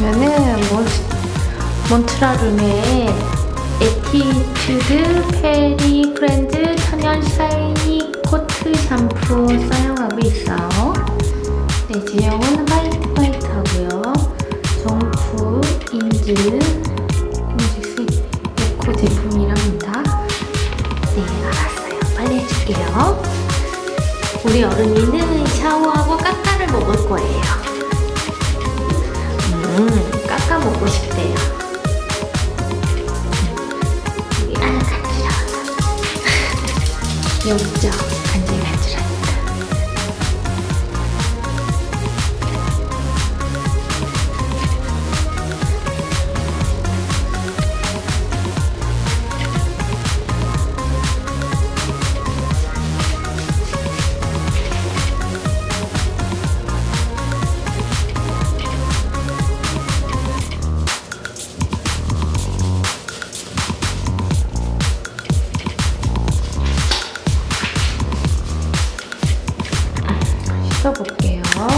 몬, 몬트라룸의 에티튜드 페리 프렌즈 천연 샤이니 코트 샴푸 사용하고 있어요. 네, 제형은 화이트 화이트 하고요. 정품 인즈 공식스 에코 제품이랍니다. 네, 알았어요. 빨리 해줄게요. 우리 어른이는 샤워하고 까까를 먹을 거예요. 음, 까까 먹고 싶대요. 여기 아, 간지러워서. 여기 있죠? 간지러워. 써볼게요.